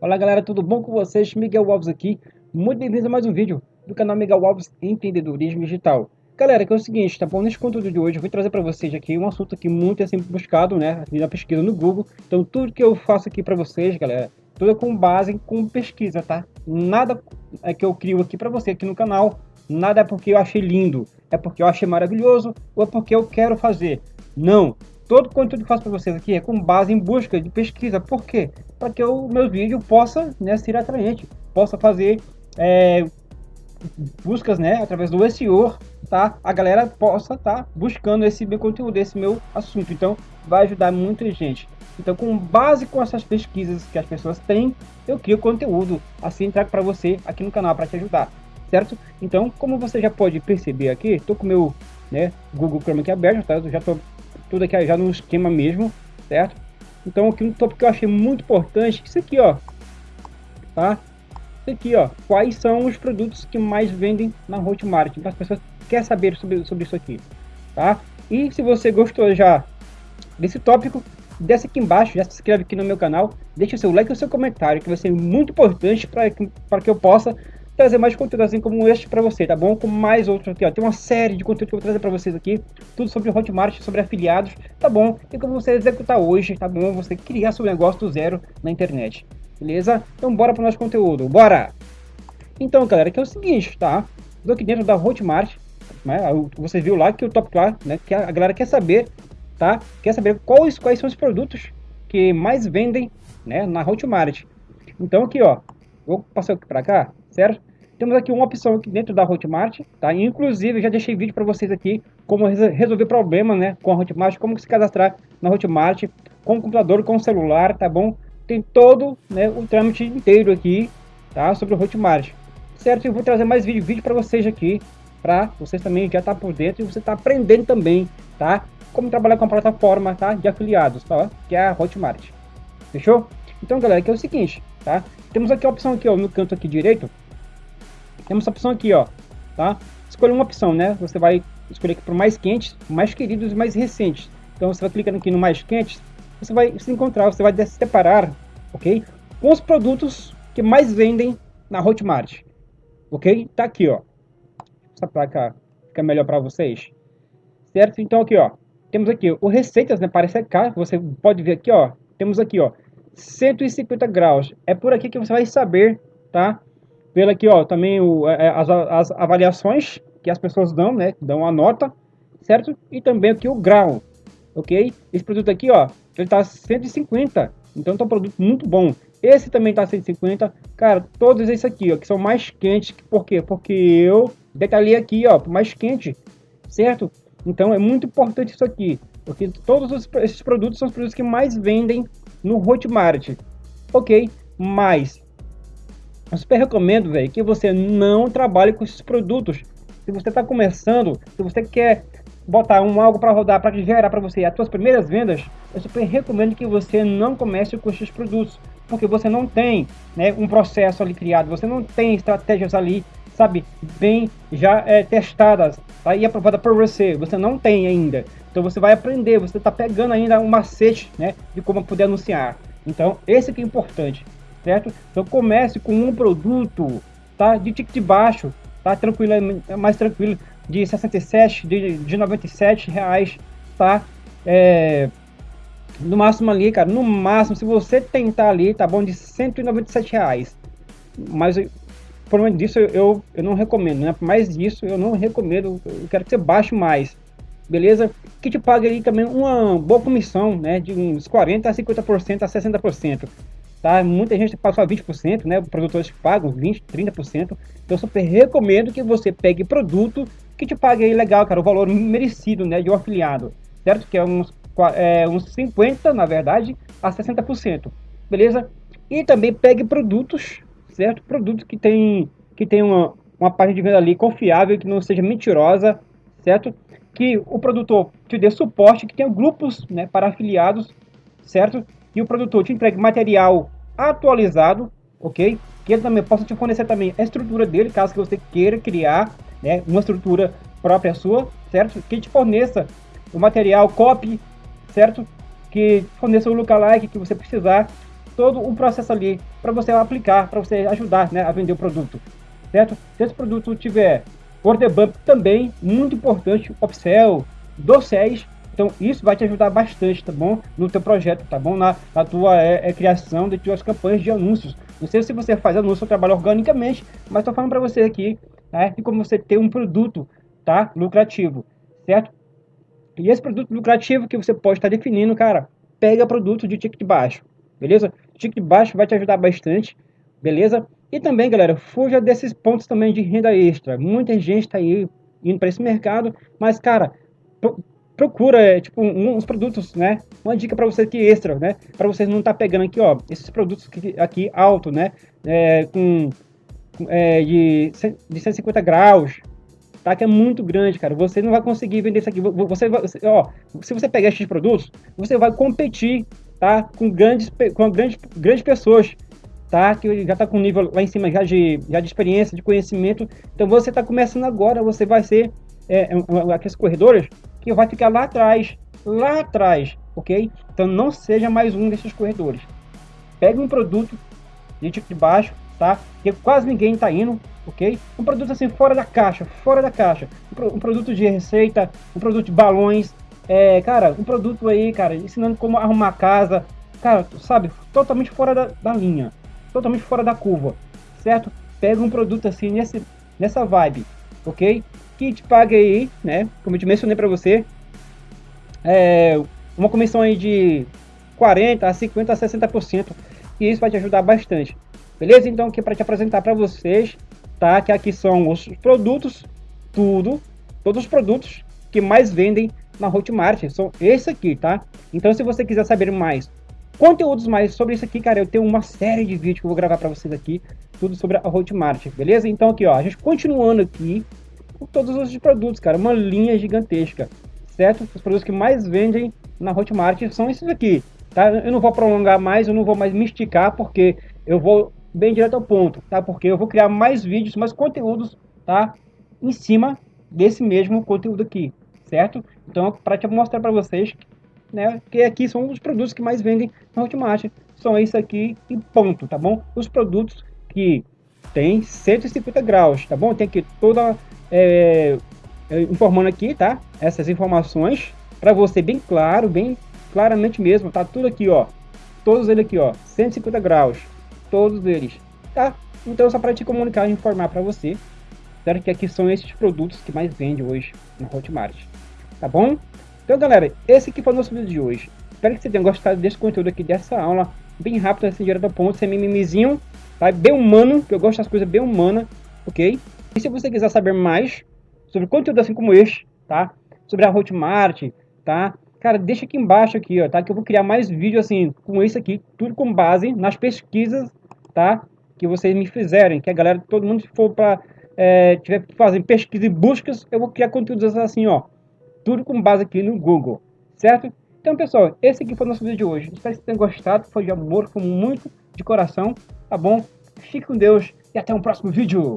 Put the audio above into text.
Fala galera, tudo bom com vocês? Miguel Alves aqui. Muito bem-vindos a mais um vídeo do canal Miguel Alves Empreendedorismo Digital. Galera, que é o seguinte, tá bom? Nesse conteúdo de hoje eu vou trazer para vocês aqui um assunto que muito é sempre buscado, né? Na pesquisa no Google. Então tudo que eu faço aqui para vocês, galera, tudo é com base com pesquisa, tá? Nada é que eu crio aqui para você aqui no canal, nada é porque eu achei lindo, é porque eu achei maravilhoso ou é porque eu quero fazer. Não, Todo o conteúdo que faço para vocês aqui é com base em busca de pesquisa. Por quê? Para que o meu vídeo possa né, ser atraente, possa fazer é, buscas né, através do SEO, tá? A galera possa estar tá buscando esse meu conteúdo, esse meu assunto. Então, vai ajudar muita gente. Então, com base com essas pesquisas que as pessoas têm, eu crio conteúdo, assim trago para você aqui no canal para te ajudar, certo? Então, como você já pode perceber aqui, estou com meu né, Google Chrome aqui aberto, tá? Eu já estou tudo aqui já no esquema mesmo, certo? Então aqui um tópico que eu achei muito importante, isso aqui, ó, tá? Isso aqui, ó, quais são os produtos que mais vendem na Hotmart? Então as pessoas querem saber sobre, sobre isso aqui, tá? E se você gostou já desse tópico, desce aqui embaixo, já se inscreve aqui no meu canal, deixa o seu like e o seu comentário, que vai ser muito importante para que, que eu possa trazer mais conteúdo assim como este para você, tá bom? Com mais outros aqui, ó. Tem uma série de conteúdo que eu vou trazer para vocês aqui, tudo sobre Hotmart, sobre afiliados, tá bom? E como você executar hoje, tá bom? Você criar seu negócio do zero na internet, beleza? Então bora para o nosso conteúdo, bora! Então, galera, que é o seguinte, tá? Estou aqui dentro da Hotmart, né? Você viu lá que o top lá, né? Que a galera quer saber, tá? Quer saber quais, quais são os produtos que mais vendem, né? Na Hotmart. Então aqui, ó, vou passar aqui para cá, certo? Temos aqui uma opção aqui dentro da Hotmart, tá? Inclusive, já deixei vídeo para vocês aqui como resolver problema, né, com a Hotmart, como se cadastrar na Hotmart com computador, com celular, tá bom? Tem todo, né, o trâmite inteiro aqui, tá? Sobre o Hotmart. Certo? Eu vou trazer mais vídeo, vídeo para vocês aqui, para vocês também já tá por dentro e você tá aprendendo também, tá? Como trabalhar com a plataforma, tá? De afiliados, tá? Que é a Hotmart. Fechou? Então, galera, aqui é o seguinte, tá? Temos aqui a opção aqui, ó, no canto aqui direito, temos essa opção aqui, ó, tá? Escolha uma opção, né? Você vai escolher aqui para mais quentes, mais queridos e mais recentes. Então você vai clicando aqui no mais quentes, você vai se encontrar, você vai se separar, ok? Com os produtos que mais vendem na Hotmart, ok? Tá aqui, ó. Essa placa fica melhor para vocês, certo? Então aqui, ó, temos aqui o receitas, né? Para secar, você pode ver aqui, ó. Temos aqui, ó, 150 graus. É por aqui que você vai saber, tá? Pelo aqui, ó, também o, é, é, as, as avaliações que as pessoas dão, né? Dão a nota, certo? E também aqui o grau, ok? Esse produto aqui, ó, ele tá 150, então tá um produto muito bom. Esse também tá 150, cara, todos esses aqui, ó, que são mais quentes, por quê? Porque eu detalhei aqui, ó, mais quente, certo? Então é muito importante isso aqui, porque todos os, esses produtos são os produtos que mais vendem no Hotmart, ok? Mas eu super recomendo, velho, que você não trabalhe com esses produtos. Se você está começando, se você quer botar um algo para rodar, para gerar para você as suas primeiras vendas, eu super recomendo que você não comece com esses produtos, porque você não tem né, um processo ali criado, você não tem estratégias ali, sabe, bem já é, testadas tá, e aprovada por você, você não tem ainda. Então você vai aprender, você está pegando ainda um macete né, de como poder anunciar. Então esse que é importante certo? Então comece com um produto, tá? De ticket baixo, tá? Tranquilo, é mais tranquilo, de 67, de, de 97 reais, tá? É, no máximo ali, cara, no máximo, se você tentar ali, tá bom, de 197 reais. Mas por menos disso eu, eu não recomendo, né? Mais disso eu não recomendo, eu quero que você baixe mais. Beleza? Que te pague aí também uma boa comissão, né? De uns 40 a 50% a 60% tá? Muita gente paga só 20%, né? Produtores pagam 20%, 30%. Então eu super recomendo que você pegue produto que te pague aí legal, cara, o valor merecido, né? De um afiliado, certo? Que é uns, é, uns 50%, na verdade, a 60%, beleza? E também pegue produtos, certo? Produtos que tem, que tem uma, uma página de venda ali confiável, que não seja mentirosa, certo? Que o produtor te dê suporte, que tenha grupos né, para afiliados, certo? E o produtor te entregue material atualizado, ok? Que ele também possa te fornecer também a estrutura dele, caso que você queira criar né, uma estrutura própria sua, certo? Que te forneça o material, copy, certo? Que forneça o lookalike que você precisar, todo o processo ali para você aplicar, para você ajudar né, a vender o produto, certo? Se esse produto tiver order bump também, muito importante, upsell, docéis, então isso vai te ajudar bastante, tá bom? No teu projeto, tá bom? Na, na tua é, é, criação de tuas campanhas de anúncios. Não sei se você faz anúncio ou trabalha organicamente, mas estou falando para você aqui, né? De como você ter um produto, tá? Lucrativo, certo? E esse produto lucrativo que você pode estar tá definindo, cara, pega produto de ticket baixo, beleza? Ticket baixo vai te ajudar bastante, beleza? E também, galera, fuja desses pontos também de renda extra. Muita gente está aí indo para esse mercado, mas, cara, procura, é, tipo, uns produtos, né? Uma dica para você aqui extra, né? Para vocês não tá pegando aqui, ó, esses produtos aqui, aqui alto, né? É, com é, de, de 150 graus, tá? Que é muito grande, cara. Você não vai conseguir vender isso aqui. Você, você ó, se você pegar esses produtos, você vai competir, tá? Com grandes, com grandes, grandes pessoas, tá? Que já tá com nível lá em cima já de, já de experiência, de conhecimento. Então você tá começando agora, você vai ser é, aqueles corredores que vai ficar lá atrás, lá atrás, ok? Então não seja mais um desses corredores. Pegue um produto de tipo de baixo, tá? Que quase ninguém está indo, ok? Um produto assim fora da caixa, fora da caixa. Um, produto de receita, um produto de balões, é, cara, um produto aí, cara, ensinando como arrumar casa, cara, sabe, totalmente fora da, da linha, totalmente fora da curva, certo? Pega um produto assim nesse, nessa vibe, ok? Que te pague aí, né? Como eu te mencionei para você, é, uma comissão aí de 40 a 50 a 60%, e isso vai te ajudar bastante. Beleza? Então aqui para te apresentar para vocês tá? Que aqui são os produtos, tudo, todos os produtos que mais vendem na Hotmart, são esse aqui, tá? Então se você quiser saber mais conteúdos mais sobre isso aqui, cara, eu tenho uma série de vídeos que eu vou gravar para vocês aqui, tudo sobre a Hotmart, beleza? Então aqui, ó, a gente continuando aqui com todos os produtos, cara, uma linha gigantesca, certo? Os produtos que mais vendem na Hotmart são esses aqui, tá? Eu não vou prolongar mais, eu não vou mais me esticar, porque eu vou bem direto ao ponto, tá? Porque eu vou criar mais vídeos, mais conteúdos, tá? Em cima desse mesmo conteúdo aqui, certo? Então, para te mostrar para vocês, né? Que aqui são os produtos que mais vendem na Hotmart. São isso aqui e ponto, tá bom? Os produtos que tem 150 graus, tá bom? Tem aqui toda é, é, informando aqui, tá? Essas informações para você bem claro, bem claramente mesmo, tá tudo aqui, ó. Todos eles aqui, ó, 150 graus, todos eles, tá? Então só para te comunicar e informar para você, certo? Que aqui são esses produtos que mais vende hoje no Hotmart, tá bom? Então galera, esse aqui foi o nosso vídeo de hoje. Espero que você tenha gostado desse conteúdo aqui, dessa aula, bem rápido, assim, direto ao ponto, sem mimimizinho, tá? Bem humano, que eu gosto das coisas bem humanas, ok? E se você quiser saber mais sobre conteúdo assim como este, tá? Sobre a Hotmart, tá? Cara, deixa aqui embaixo aqui, ó, tá? Que eu vou criar mais vídeos assim, com isso aqui, tudo com base nas pesquisas, tá? Que vocês me fizerem, que a galera, todo mundo for para é, tiver fazendo pesquisa e buscas, eu vou criar conteúdos assim, ó, tudo com base aqui no Google, certo? Então, pessoal, esse aqui foi o nosso vídeo de hoje. Espero que tenham gostado, foi de amor, foi muito de coração, tá bom? Fique com Deus e até o um próximo vídeo.